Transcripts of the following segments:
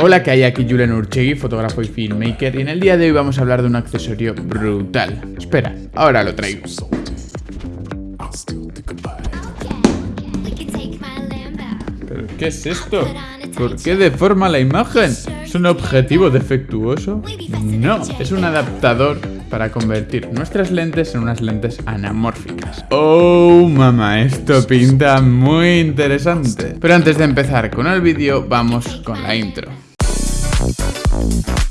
Hola, que hay aquí Julen Urchegui, fotógrafo y filmmaker, y en el día de hoy vamos a hablar de un accesorio brutal. Espera, ahora lo traigo. ¿Pero qué es esto? ¿Por qué deforma la imagen? ¿Es un objetivo defectuoso? No, es un adaptador para convertir nuestras lentes en unas lentes anamórficas. ¡Oh, mamá! Esto pinta muy interesante. Pero antes de empezar con el vídeo, vamos con la intro. Bye.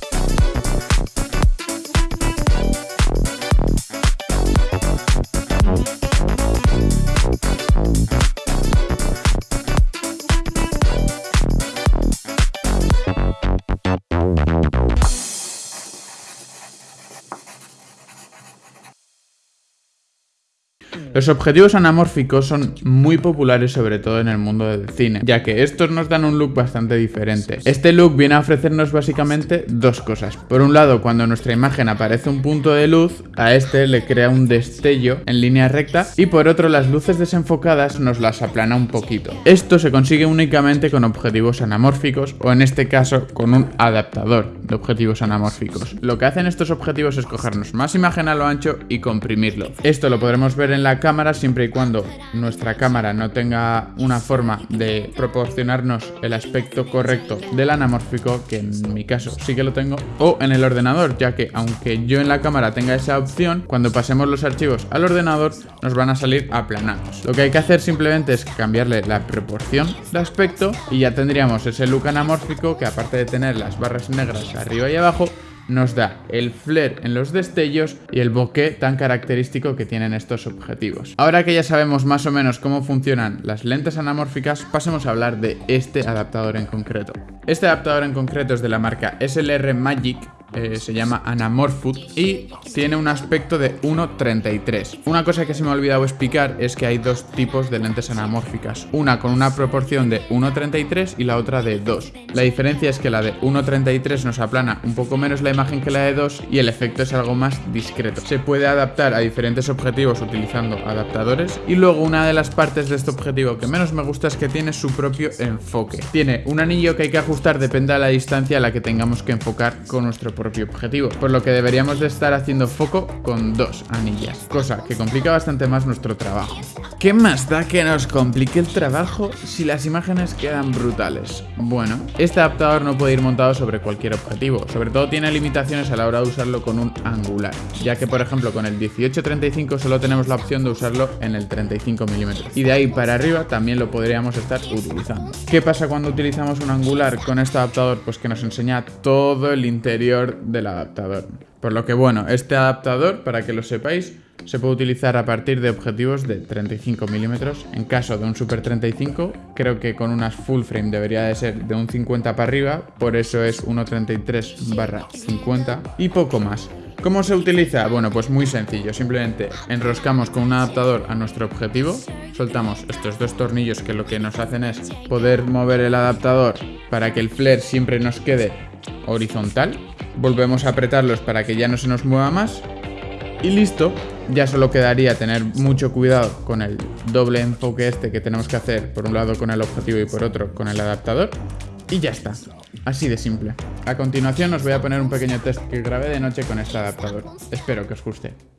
Los objetivos anamórficos son muy populares sobre todo en el mundo del cine, ya que estos nos dan un look bastante diferente. Este look viene a ofrecernos básicamente dos cosas. Por un lado, cuando nuestra imagen aparece un punto de luz, a este le crea un destello en línea recta y por otro las luces desenfocadas nos las aplana un poquito. Esto se consigue únicamente con objetivos anamórficos o en este caso con un adaptador de objetivos anamórficos. Lo que hacen estos objetivos es cogernos más imagen a lo ancho y comprimirlo. Esto lo podremos ver en la cámara siempre y cuando nuestra cámara no tenga una forma de proporcionarnos el aspecto correcto del anamórfico, que en mi caso sí que lo tengo, o en el ordenador, ya que aunque yo en la cámara tenga esa opción, cuando pasemos los archivos al ordenador nos van a salir aplanados. Lo que hay que hacer simplemente es cambiarle la proporción de aspecto y ya tendríamos ese look anamórfico que aparte de tener las barras negras arriba y abajo, nos da el flare en los destellos y el bokeh tan característico que tienen estos objetivos. Ahora que ya sabemos más o menos cómo funcionan las lentes anamórficas, pasemos a hablar de este adaptador en concreto. Este adaptador en concreto es de la marca SLR Magic eh, se llama Anamorphous y tiene un aspecto de 1.33. Una cosa que se me ha olvidado explicar es que hay dos tipos de lentes anamórficas, una con una proporción de 1.33 y la otra de 2. La diferencia es que la de 1.33 nos aplana un poco menos la imagen que la de 2 y el efecto es algo más discreto. Se puede adaptar a diferentes objetivos utilizando adaptadores y luego una de las partes de este objetivo que menos me gusta es que tiene su propio enfoque. Tiene un anillo que hay que ajustar depende de la distancia a la que tengamos que enfocar con nuestro propio objetivo, por lo que deberíamos de estar haciendo foco con dos anillas, cosa que complica bastante más nuestro trabajo. ¿Qué más da que nos complique el trabajo si las imágenes quedan brutales? Bueno, este adaptador no puede ir montado sobre cualquier objetivo, sobre todo tiene limitaciones a la hora de usarlo con un angular, ya que por ejemplo con el 18-35 solo tenemos la opción de usarlo en el 35 mm y de ahí para arriba también lo podríamos estar utilizando. ¿Qué pasa cuando utilizamos un angular con este adaptador? Pues que nos enseña todo el interior del adaptador. Por lo que bueno, este adaptador, para que lo sepáis, se puede utilizar a partir de objetivos de 35 milímetros. En caso de un Super 35, creo que con unas full frame debería de ser de un 50 para arriba, por eso es 1.33 barra 50 y poco más. ¿Cómo se utiliza? Bueno, pues muy sencillo, simplemente enroscamos con un adaptador a nuestro objetivo, soltamos estos dos tornillos que lo que nos hacen es poder mover el adaptador para que el flare siempre nos quede horizontal volvemos a apretarlos para que ya no se nos mueva más y listo, ya solo quedaría tener mucho cuidado con el doble enfoque este que tenemos que hacer por un lado con el objetivo y por otro con el adaptador y ya está, así de simple. A continuación os voy a poner un pequeño test que grabé de noche con este adaptador, espero que os guste.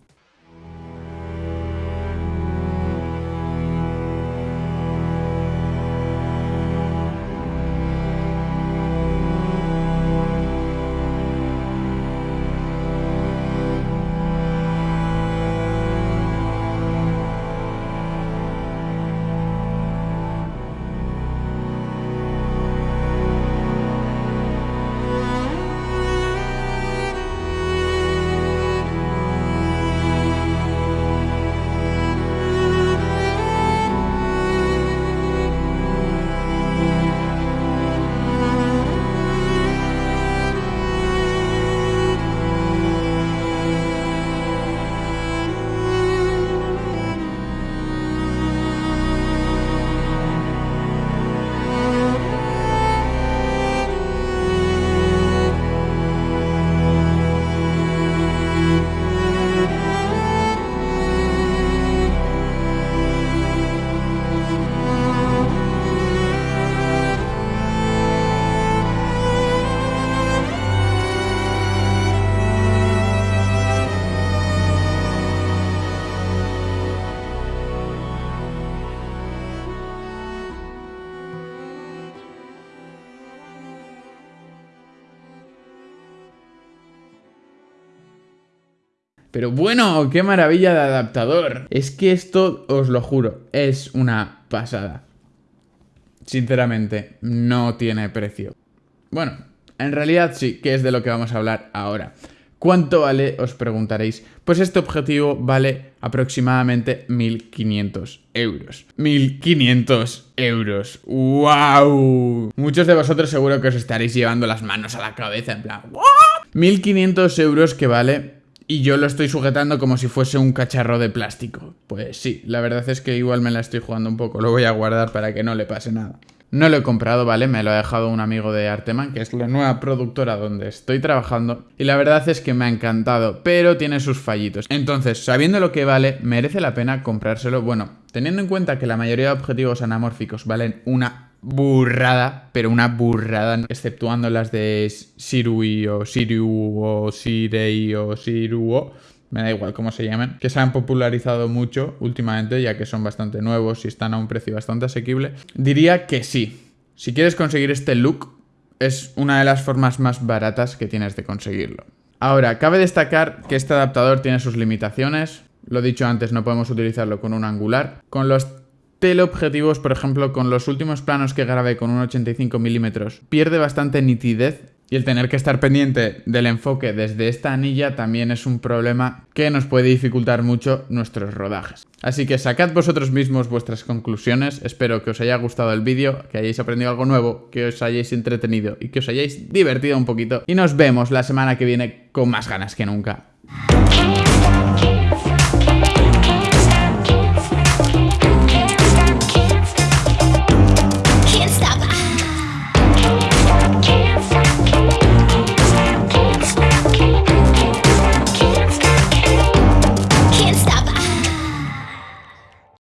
Pero bueno, qué maravilla de adaptador. Es que esto, os lo juro, es una pasada. Sinceramente, no tiene precio. Bueno, en realidad sí, que es de lo que vamos a hablar ahora. ¿Cuánto vale? Os preguntaréis. Pues este objetivo vale aproximadamente 1.500 euros. 1.500 euros. ¡Wow! Muchos de vosotros seguro que os estaréis llevando las manos a la cabeza en plan... 1.500 euros que vale y yo lo estoy sujetando como si fuese un cacharro de plástico. Pues sí, la verdad es que igual me la estoy jugando un poco. Lo voy a guardar para que no le pase nada. No lo he comprado, ¿vale? Me lo ha dejado un amigo de Arteman, que es la nueva productora donde estoy trabajando. Y la verdad es que me ha encantado, pero tiene sus fallitos. Entonces, sabiendo lo que vale, merece la pena comprárselo. Bueno, teniendo en cuenta que la mayoría de objetivos anamórficos valen una burrada, pero una burrada, exceptuando las de Sirui o Siru o Sirei o Siruo me da igual cómo se llamen, que se han popularizado mucho últimamente, ya que son bastante nuevos y están a un precio bastante asequible, diría que sí. Si quieres conseguir este look, es una de las formas más baratas que tienes de conseguirlo. Ahora, cabe destacar que este adaptador tiene sus limitaciones. Lo dicho antes, no podemos utilizarlo con un angular. Con los teleobjetivos, por ejemplo, con los últimos planos que grabé con un 85 milímetros, pierde bastante nitidez y el tener que estar pendiente del enfoque desde esta anilla también es un problema que nos puede dificultar mucho nuestros rodajes. Así que sacad vosotros mismos vuestras conclusiones, espero que os haya gustado el vídeo, que hayáis aprendido algo nuevo, que os hayáis entretenido y que os hayáis divertido un poquito. Y nos vemos la semana que viene con más ganas que nunca.